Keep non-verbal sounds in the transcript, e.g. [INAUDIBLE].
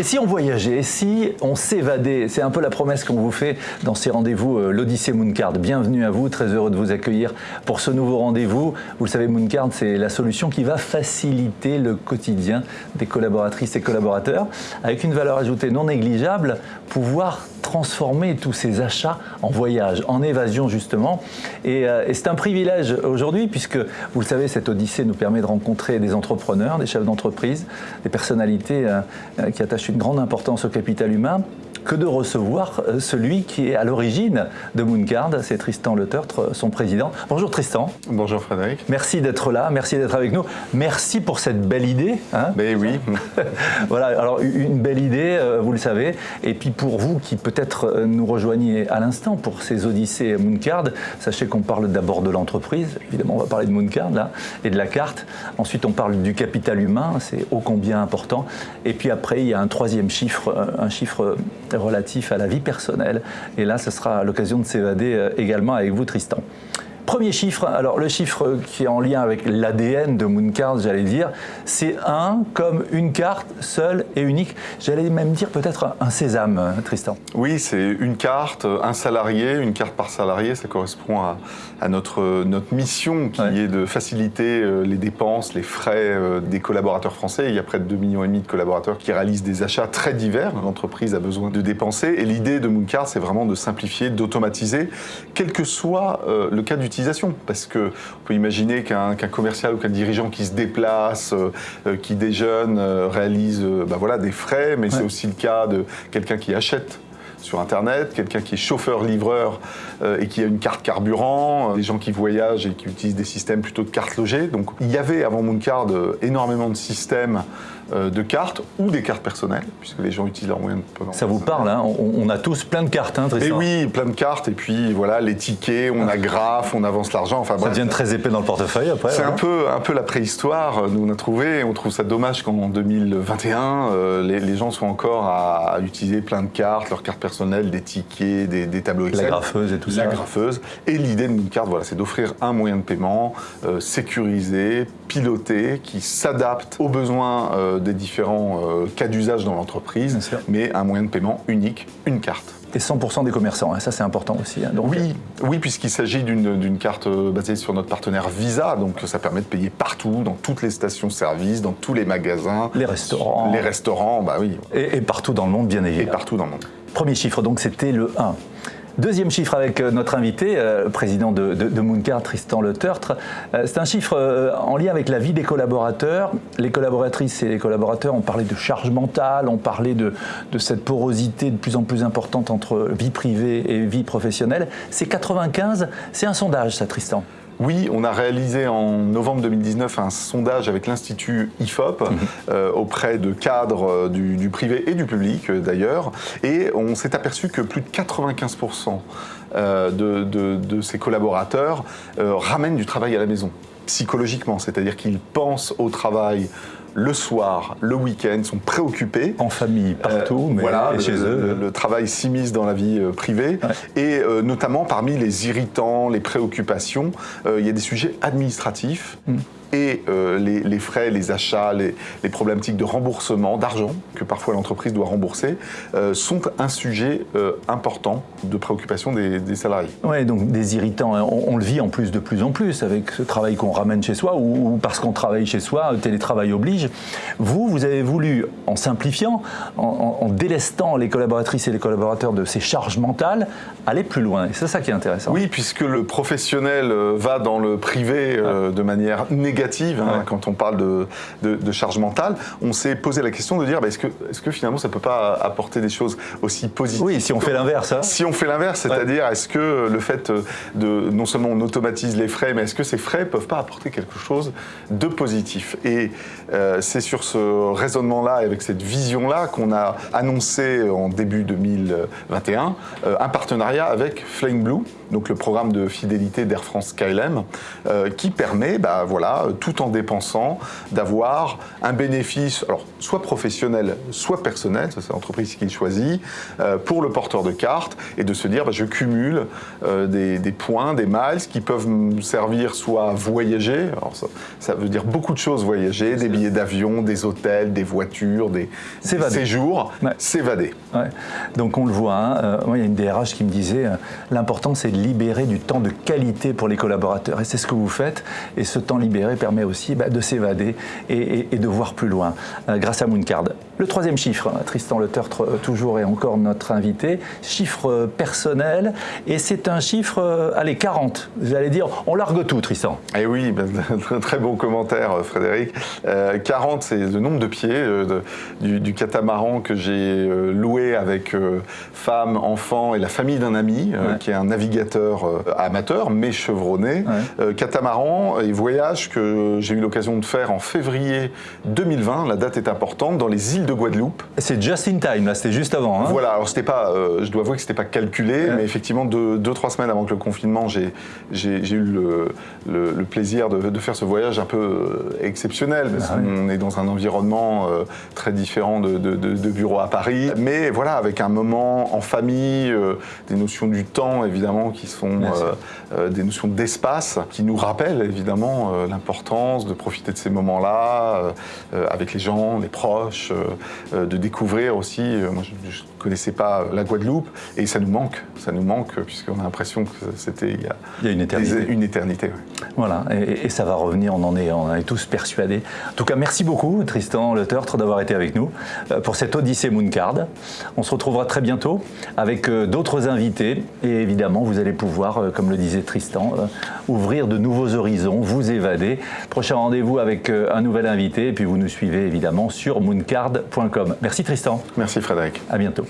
Et si on voyageait, si on s'évadait C'est un peu la promesse qu'on vous fait dans ces rendez-vous euh, l'Odyssée Mooncard. Bienvenue à vous, très heureux de vous accueillir pour ce nouveau rendez-vous. Vous le savez, Mooncard, c'est la solution qui va faciliter le quotidien des collaboratrices et collaborateurs avec une valeur ajoutée non négligeable, pouvoir transformer tous ces achats en voyage, en évasion justement. Et, euh, et c'est un privilège aujourd'hui puisque, vous le savez, cette Odyssée nous permet de rencontrer des entrepreneurs, des chefs d'entreprise, des personnalités euh, euh, qui attachent une grande importance au capital humain que de recevoir euh, celui qui est à l'origine de Mooncard, c'est Tristan Le Tertre, son président. Bonjour Tristan. Bonjour Frédéric. Merci d'être là, merci d'être avec nous. Merci pour cette belle idée. Hein Mais oui. [LAUGHS] voilà, alors une belle idée, euh, vous le savez. Et puis pour vous qui peut-être euh, nous rejoignez à l'instant pour ces odyssées Mooncard, sachez qu'on parle d'abord de l'entreprise. Évidemment, on va parler de Mooncard là, et de la carte. Ensuite, on parle du capital humain, c'est ô combien important. Et puis après, il y a un troisième chiffre, un chiffre relatif à la vie personnelle. Et là, ce sera l'occasion de s'évader euh, également avec vous, Tristan. Premier chiffre, alors le chiffre qui est en lien avec l'ADN de Mooncard, j'allais dire, c'est un comme une carte seule et unique. J'allais même dire peut-être un sésame, Tristan. Oui, c'est une carte, un salarié, une carte par salarié, ça correspond à, notre, notre mission qui est de faciliter euh, les dépenses, les frais euh, des collaborateurs français. Il y a près de 2,5 millions de collaborateurs qui réalisent des achats très divers. L'entreprise a besoin de dépenser et l'idée de Mooncard, c'est vraiment de simplifier, d'automatiser, quel que soit euh, le cas d'utilisation parce que on peut imaginer qu'un commercial ou qu'un dirigeant qui se déplace, euh, euh, qui déjeune, euh, réalise bah voilà, des frais, mais c'est aussi le cas de quelqu'un qui achète sur Internet, quelqu'un qui est chauffeur-livreur et qui a une carte carburant, des gens qui voyagent et qui utilisent des systèmes plutôt de cartes logées. Donc il y avait avant Mooncard énormément de systèmes de cartes ou des cartes personnelles, puisque les gens utilisent leurs moyens de paiement. Ça vous parle, hein on, a tous plein de cartes, hein, Et oui, plein de cartes, et puis voilà, les tickets, on agraffe, on avance l'argent. Enfin, ça devient très épais dans le portefeuille après. C'est un, peu, un peu la préhistoire, nous on a trouvé, on trouve ça dommage qu'en 2021, euh, les, gens soient encore à, utiliser plein de cartes, leurs cartes personnelles, des tickets, des, tableaux Excel. La graffeuse et tout ça. La graffeuse. Et l'idée d'une carte, voilà, c'est d'offrir un moyen de paiement euh, sécurisé, piloté, qui s'adapte aux besoins des différents euh, cas d'usage dans l'entreprise, mais un moyen de paiement unique, une carte. Et 100% des commerçants, hein, ça c'est important aussi. Hein, donc... Oui, oui puisqu'il s'agit d'une carte euh, basée sur notre partenaire Visa, donc ça permet de payer partout, dans toutes les stations-service, dans tous les magasins. Les restaurants. Les restaurants, bah oui. Et, et partout dans le monde, bien évidemment. Et partout dans le monde. Premier chiffre, donc c'était le 1. Deuxième chiffre avec euh, notre invité, euh, président de, Mooncard, Tristan Le Tertre. Euh, c'est un chiffre en lien avec la vie des collaborateurs. Les collaboratrices et les collaborateurs ont parlé de charge mentale, ont parlé de, de cette porosité de plus en plus importante entre vie privée et vie professionnelle. C'est 95, c'est un sondage ça Tristan oui, on a réalisé en novembre 2019 un sondage avec l'Institut IFOP mhm. euh, auprès de cadres euh, du, privé et du public euh, d'ailleurs, et on s'est aperçu que plus de 95% de, ces collaborateurs ramènent du travail à la maison psychologiquement, c'est-à-dire qu'ils pensent au travail le soir, le week-end, sont préoccupés. En famille, partout, mais voilà, chez eux. Le, travail s'immisce dans la vie euh, privée. Et euh, notamment parmi les irritants, les préoccupations, euh, il y a des sujets administratifs. Mm et euh, les, frais, les achats, les, problématiques de remboursement d'argent que parfois l'entreprise doit rembourser euh, sont un sujet euh, important de préoccupation des, salariés. Oui, donc des irritants, hein. on, le vit en plus de plus en plus avec ce travail qu'on ramène chez soi ou, parce qu'on travaille chez soi, télétravail oblige. Vous, vous avez voulu, en simplifiant, en, délestant les collaboratrices et les collaborateurs de ces charges mentales, aller plus loin. Et c'est ça qui est intéressant. Oui, puisque le professionnel va dans le privé de manière négative Hein, quand on parle de, de, charge mentale, on s'est posé la question de dire bah, est-ce que, est que finalement ça ne peut pas apporter des choses aussi positives Oui, si on fait l'inverse. Hein. Si on fait l'inverse, c'est-à-dire est-ce que le fait de non seulement on automatise les frais, mais est-ce que ces frais ne peuvent pas apporter quelque chose de positif? Et euh, c'est sur ce raisonnement-là et avec cette vision-là qu'on a annoncé en début 2021 euh, un partenariat avec Flying Blue, donc le programme de fidélité d'Air France KLM, euh, qui permet bah, voilà, tout en dépensant, d'avoir un bénéfice, alors soit professionnel, soit personnel, c'est l'entreprise qui choisit, pour le porteur de carte, et de se dire, bah, je cumule des, des, points, des miles qui peuvent me servir soit à voyager, alors ça, veut dire beaucoup de choses voyager, des billets d'avion, des hôtels, des voitures, des, séjours, s'évader. Donc on le voit, hein, moi il y a une DRH qui me disait, l'important c'est de libérer du temps de qualité pour les collaborateurs. Et c'est ce que vous faites. Et ce temps libéré permet aussi bah, de s'évader et, de voir plus loin euh, grâce à Mooncard. Le troisième chiffre, hein, Tristan Le Tertre, euh, toujours et encore notre invité, chiffre euh, personnel. Et c'est un chiffre, allez, 40. Vous allez dire, on largue tout, Tristan. Eh oui, [LAUGHS] ben, très bon commentaire, Frédéric. 40, c'est le nombre de pieds du, catamaran que j'ai loué avec femme, enfant et la famille d'un ami, qui est un navigateur amateur, mais chevronné. Euh, catamaran et voyage que j'ai eu l'occasion de faire en février 2020, la date est importante, dans les îles de Guadeloupe. C'est just in time, là, c'était juste avant. Hein. voilà, alors c'était pas, euh, je dois avouer que c'était pas calculé, mais effectivement, deux, deux, trois semaines avant que le confinement, j'ai eu le, le, plaisir de, faire ce voyage un peu euh, exceptionnel, parce ah qu'on est dans un environnement très différent de, de, bureau à Paris, mais voilà, avec un moment en famille, des notions du temps évidemment qui sont des notions d'espace qui nous rappellent évidemment euh, l'importance de profiter de ces moments-là euh, euh, avec les gens, les proches, de découvrir aussi. moi, je ne connaissais pas la Guadeloupe et ça nous manque, ça nous manque puisqu'on a l'impression que c'était il, y a une éternité. une éternité Voilà, et, ça va revenir, on en est, on est tous persuadés. En tout cas, merci beaucoup Tristan Le Tertre d'avoir été avec nous pour cette Odyssée Mooncard. On se retrouvera très bientôt avec d'autres invités et évidemment, vous allez pouvoir, comme le disait Tristan, ouvrir de nouveaux horizons, vous évader. Prochain rendez-vous avec euh, un nouvel invité et puis vous nous suivez évidemment sur mooncard.com. Merci Tristan. Merci Frédéric. À bientôt.